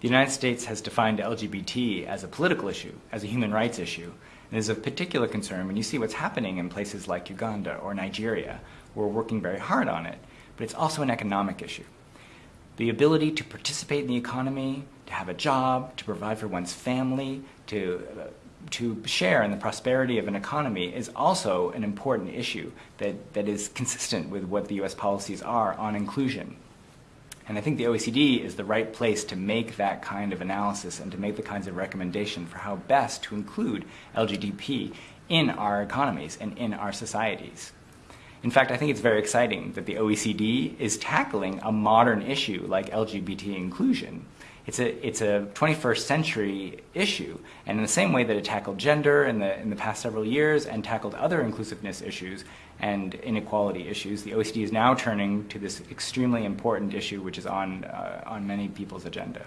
The United States has defined LGBT as a political issue, as a human rights issue, and is of particular concern when you see what's happening in places like Uganda or Nigeria. We're working very hard on it, but it's also an economic issue. The ability to participate in the economy, to have a job, to provide for one's family, to, uh, to share in the prosperity of an economy is also an important issue that, that is consistent with what the US policies are on inclusion. And I think the OECD is the right place to make that kind of analysis and to make the kinds of recommendation for how best to include LGBT in our economies and in our societies. In fact, I think it's very exciting that the OECD is tackling a modern issue like LGBT inclusion it's a, it's a 21st century issue. And in the same way that it tackled gender in the, in the past several years and tackled other inclusiveness issues and inequality issues, the OECD is now turning to this extremely important issue which is on, uh, on many people's agenda.